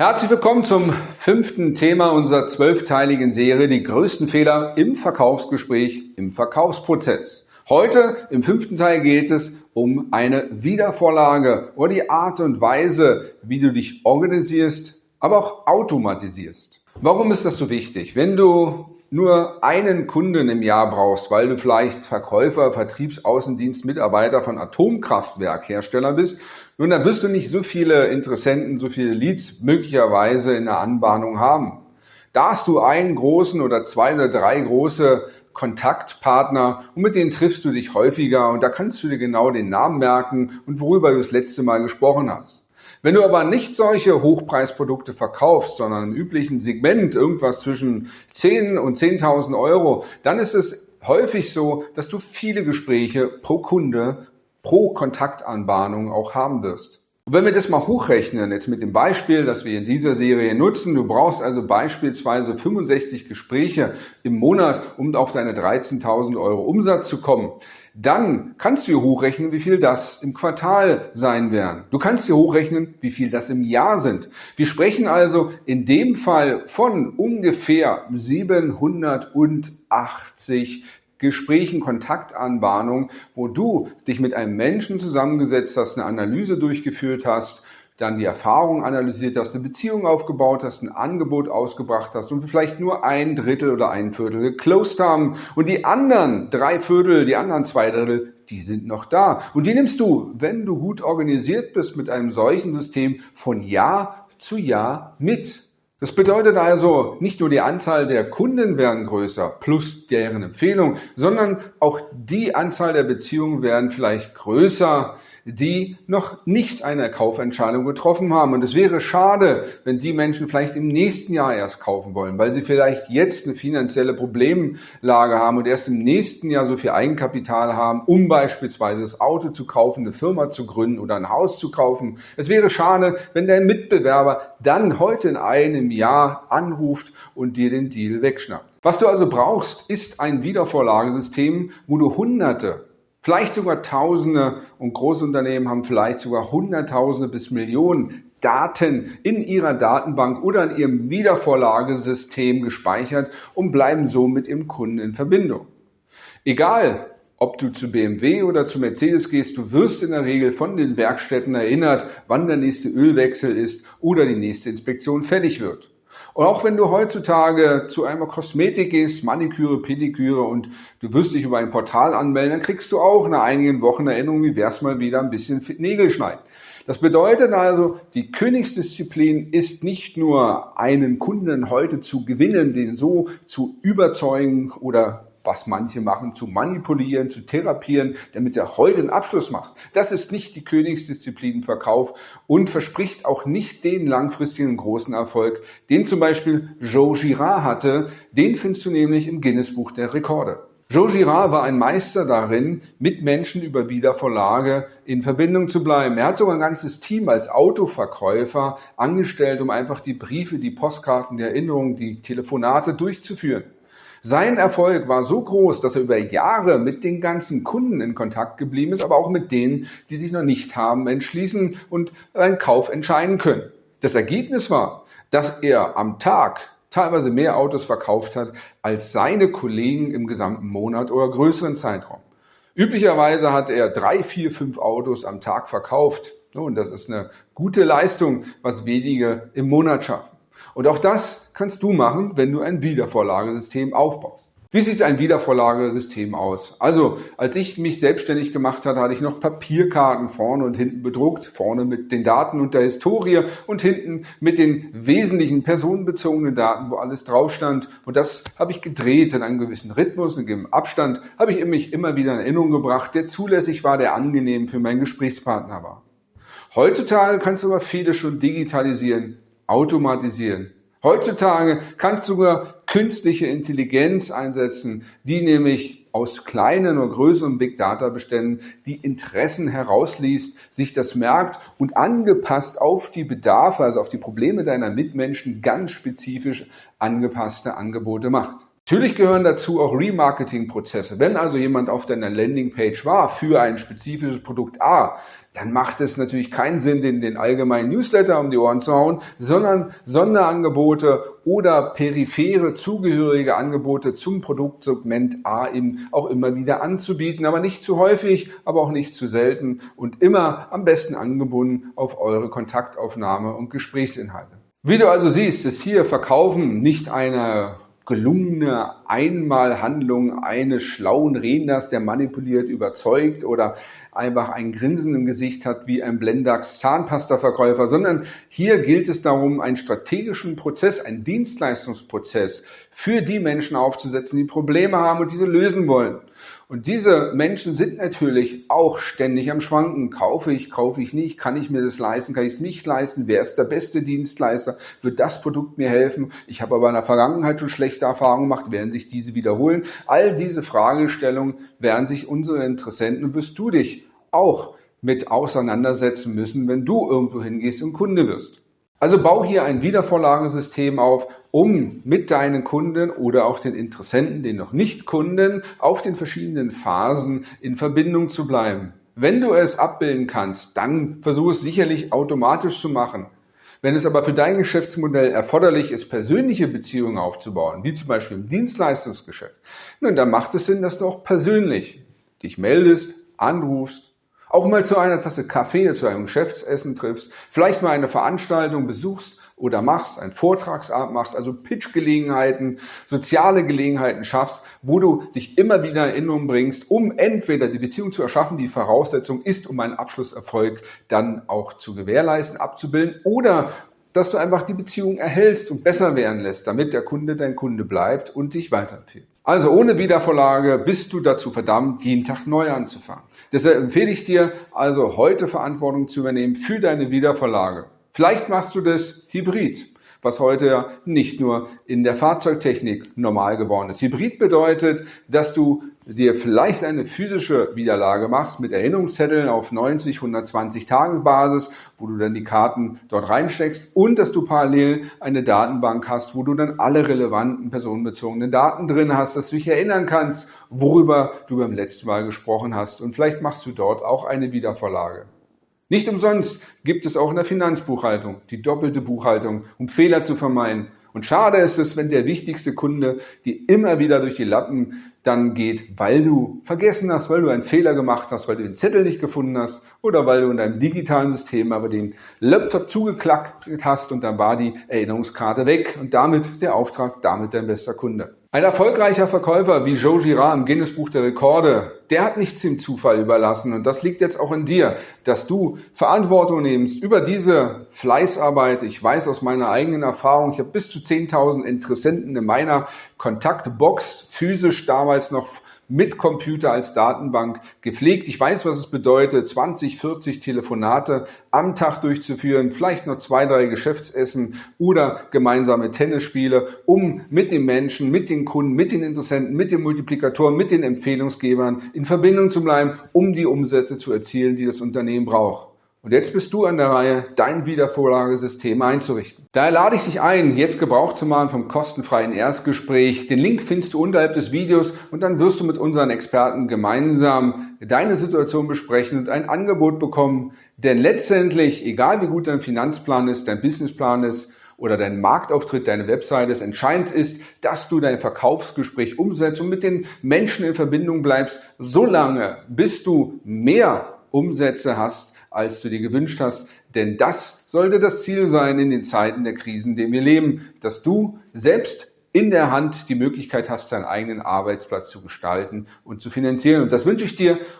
Herzlich willkommen zum fünften Thema unserer zwölfteiligen Serie, die größten Fehler im Verkaufsgespräch, im Verkaufsprozess. Heute im fünften Teil geht es um eine Wiedervorlage oder die Art und Weise, wie du dich organisierst, aber auch automatisierst. Warum ist das so wichtig? Wenn du nur einen Kunden im Jahr brauchst, weil du vielleicht Verkäufer, Vertriebsaußendienst, Mitarbeiter von Atomkraftwerkhersteller bist, nun, dann wirst du nicht so viele Interessenten, so viele Leads möglicherweise in der Anbahnung haben. Da hast du einen großen oder zwei oder drei große Kontaktpartner und mit denen triffst du dich häufiger und da kannst du dir genau den Namen merken und worüber du das letzte Mal gesprochen hast. Wenn du aber nicht solche Hochpreisprodukte verkaufst, sondern im üblichen Segment irgendwas zwischen 10 und 10.000 Euro, dann ist es häufig so, dass du viele Gespräche pro Kunde, pro Kontaktanbahnung auch haben wirst. Und wenn wir das mal hochrechnen, jetzt mit dem Beispiel, das wir in dieser Serie nutzen, du brauchst also beispielsweise 65 Gespräche im Monat, um auf deine 13.000 Euro Umsatz zu kommen, dann kannst du hier hochrechnen, wie viel das im Quartal sein werden. Du kannst hier hochrechnen, wie viel das im Jahr sind. Wir sprechen also in dem Fall von ungefähr 780 Gesprächen, Kontaktanbahnungen, wo du dich mit einem Menschen zusammengesetzt hast, eine Analyse durchgeführt hast, dann die Erfahrung analysiert hast, eine Beziehung aufgebaut hast, ein Angebot ausgebracht hast und vielleicht nur ein Drittel oder ein Viertel geclosed haben und die anderen drei Viertel, die anderen zwei Drittel, die sind noch da. Und die nimmst du, wenn du gut organisiert bist mit einem solchen System, von Jahr zu Jahr mit. Das bedeutet also, nicht nur die Anzahl der Kunden werden größer plus deren Empfehlung, sondern auch die Anzahl der Beziehungen werden vielleicht größer, die noch nicht eine Kaufentscheidung getroffen haben. Und es wäre schade, wenn die Menschen vielleicht im nächsten Jahr erst kaufen wollen, weil sie vielleicht jetzt eine finanzielle Problemlage haben und erst im nächsten Jahr so viel Eigenkapital haben, um beispielsweise das Auto zu kaufen, eine Firma zu gründen oder ein Haus zu kaufen. Es wäre schade, wenn dein Mitbewerber dann heute in einem Jahr anruft und dir den Deal wegschnappt. Was du also brauchst, ist ein Wiedervorlagesystem, wo du Hunderte Vielleicht sogar Tausende und Großunternehmen haben vielleicht sogar Hunderttausende bis Millionen Daten in ihrer Datenbank oder in ihrem Wiedervorlagesystem gespeichert und bleiben so mit ihrem Kunden in Verbindung. Egal, ob du zu BMW oder zu Mercedes gehst, du wirst in der Regel von den Werkstätten erinnert, wann der nächste Ölwechsel ist oder die nächste Inspektion fällig wird. Und auch wenn du heutzutage zu einer Kosmetik gehst, Maniküre, Pediküre und du wirst dich über ein Portal anmelden, dann kriegst du auch nach einigen Wochen Erinnerung, wie wär's mal wieder ein bisschen Nägel schneiden. Das bedeutet also, die Königsdisziplin ist nicht nur einen Kunden heute zu gewinnen, den so zu überzeugen oder was manche machen, zu manipulieren, zu therapieren, damit er heute einen Abschluss macht. Das ist nicht die Königsdisziplin im Verkauf und verspricht auch nicht den langfristigen großen Erfolg, den zum Beispiel Joe Girard hatte. Den findest du nämlich im Guinness-Buch der Rekorde. Joe Girard war ein Meister darin, mit Menschen über Wiedervorlage in Verbindung zu bleiben. Er hat sogar ein ganzes Team als Autoverkäufer angestellt, um einfach die Briefe, die Postkarten, die Erinnerungen, die Telefonate durchzuführen. Sein Erfolg war so groß, dass er über Jahre mit den ganzen Kunden in Kontakt geblieben ist, aber auch mit denen, die sich noch nicht haben entschließen und einen Kauf entscheiden können. Das Ergebnis war, dass er am Tag teilweise mehr Autos verkauft hat als seine Kollegen im gesamten Monat oder größeren Zeitraum. Üblicherweise hat er drei, vier, fünf Autos am Tag verkauft. Und das ist eine gute Leistung, was wenige im Monat schaffen. Und auch das kannst du machen, wenn du ein Wiedervorlagesystem aufbaust. Wie sieht ein Wiedervorlagesystem aus? Also, als ich mich selbstständig gemacht hatte, hatte ich noch Papierkarten vorne und hinten bedruckt. Vorne mit den Daten und der Historie und hinten mit den wesentlichen personenbezogenen Daten, wo alles drauf stand. Und das habe ich gedreht in einem gewissen Rhythmus, in einem Abstand, habe ich mich immer wieder in Erinnerung gebracht, der zulässig war, der angenehm für meinen Gesprächspartner war. Heutzutage kannst du aber viele schon digitalisieren automatisieren. Heutzutage kannst du sogar künstliche Intelligenz einsetzen, die nämlich aus kleinen oder größeren Big Data Beständen die Interessen herausliest, sich das merkt und angepasst auf die Bedarfe, also auf die Probleme deiner Mitmenschen ganz spezifisch angepasste Angebote macht. Natürlich gehören dazu auch Remarketing-Prozesse. Wenn also jemand auf deiner Landingpage war für ein spezifisches Produkt A, dann macht es natürlich keinen Sinn, den, den allgemeinen Newsletter um die Ohren zu hauen, sondern Sonderangebote oder periphere zugehörige Angebote zum Produktsegment A eben auch immer wieder anzubieten, aber nicht zu häufig, aber auch nicht zu selten und immer am besten angebunden auf eure Kontaktaufnahme und Gesprächsinhalte. Wie du also siehst, ist hier Verkaufen nicht eine gelungene Einmalhandlung eines schlauen Redners, der manipuliert, überzeugt oder einfach ein Grinsen im Gesicht hat wie ein Blendax Zahnpastaverkäufer, sondern hier gilt es darum, einen strategischen Prozess, einen Dienstleistungsprozess für die Menschen aufzusetzen, die Probleme haben und diese lösen wollen. Und diese Menschen sind natürlich auch ständig am Schwanken. Kaufe ich, kaufe ich nicht? Kann ich mir das leisten? Kann ich es nicht leisten? Wer ist der beste Dienstleister? Wird das Produkt mir helfen? Ich habe aber in der Vergangenheit schon schlechte Erfahrungen gemacht. Werden sich diese wiederholen? All diese Fragestellungen werden sich unsere Interessenten und wirst du dich auch mit auseinandersetzen müssen, wenn du irgendwo hingehst und Kunde wirst. Also bau hier ein Wiedervorlagesystem auf, um mit deinen Kunden oder auch den Interessenten, den noch nicht Kunden, auf den verschiedenen Phasen in Verbindung zu bleiben. Wenn du es abbilden kannst, dann versuch es sicherlich automatisch zu machen. Wenn es aber für dein Geschäftsmodell erforderlich ist, persönliche Beziehungen aufzubauen, wie zum Beispiel im Dienstleistungsgeschäft, nun, dann macht es Sinn, dass du auch persönlich dich meldest, anrufst, auch mal zu einer Tasse Kaffee, zu einem Geschäftsessen triffst, vielleicht mal eine Veranstaltung besuchst oder machst, einen Vortragsabend machst, also Pitch-Gelegenheiten, soziale Gelegenheiten schaffst, wo du dich immer wieder in Erinnerung bringst, um entweder die Beziehung zu erschaffen, die Voraussetzung ist, um einen Abschlusserfolg dann auch zu gewährleisten, abzubilden, oder dass du einfach die Beziehung erhältst und besser werden lässt, damit der Kunde dein Kunde bleibt und dich weiterempfiehlt. Also ohne Wiedervorlage bist du dazu verdammt, jeden Tag neu anzufangen. Deshalb empfehle ich dir also heute Verantwortung zu übernehmen für deine Wiedervorlage. Vielleicht machst du das hybrid, was heute ja nicht nur in der Fahrzeugtechnik normal geworden ist. Hybrid bedeutet, dass du dir vielleicht eine physische Wiederlage machst mit Erinnerungszetteln auf 90, 120 Tage Basis, wo du dann die Karten dort reinsteckst und dass du parallel eine Datenbank hast, wo du dann alle relevanten personenbezogenen Daten drin hast, dass du dich erinnern kannst, worüber du beim letzten Mal gesprochen hast und vielleicht machst du dort auch eine Wiedervorlage. Nicht umsonst gibt es auch in der Finanzbuchhaltung die doppelte Buchhaltung, um Fehler zu vermeiden. Und schade ist es, wenn der wichtigste Kunde die immer wieder durch die Lappen dann geht, weil du vergessen hast, weil du einen Fehler gemacht hast, weil du den Zettel nicht gefunden hast oder weil du in deinem digitalen System aber den Laptop zugeklackt hast und dann war die Erinnerungskarte weg und damit der Auftrag, damit dein bester Kunde. Ein erfolgreicher Verkäufer wie Joe Girard im Guinness Buch der Rekorde, der hat nichts dem Zufall überlassen. Und das liegt jetzt auch in dir, dass du Verantwortung nimmst über diese Fleißarbeit. Ich weiß aus meiner eigenen Erfahrung, ich habe bis zu 10.000 Interessenten in meiner Kontaktbox physisch damals noch mit Computer als Datenbank gepflegt. Ich weiß, was es bedeutet, 20, 40 Telefonate am Tag durchzuführen, vielleicht noch zwei, drei Geschäftsessen oder gemeinsame Tennisspiele, um mit den Menschen, mit den Kunden, mit den Interessenten, mit den Multiplikatoren, mit den Empfehlungsgebern in Verbindung zu bleiben, um die Umsätze zu erzielen, die das Unternehmen braucht. Und jetzt bist du an der Reihe, dein Wiedervorlagesystem einzurichten. Daher lade ich dich ein, jetzt Gebrauch zu machen vom kostenfreien Erstgespräch. Den Link findest du unterhalb des Videos und dann wirst du mit unseren Experten gemeinsam deine Situation besprechen und ein Angebot bekommen. Denn letztendlich, egal wie gut dein Finanzplan ist, dein Businessplan ist, oder dein Marktauftritt, deine Webseite ist. Entscheidend ist, dass du dein Verkaufsgespräch umsetzt und mit den Menschen in Verbindung bleibst, solange bis du mehr Umsätze hast, als du dir gewünscht hast. Denn das sollte das Ziel sein in den Zeiten der Krisen, in denen wir leben, dass du selbst in der Hand die Möglichkeit hast, deinen eigenen Arbeitsplatz zu gestalten und zu finanzieren. Und das wünsche ich dir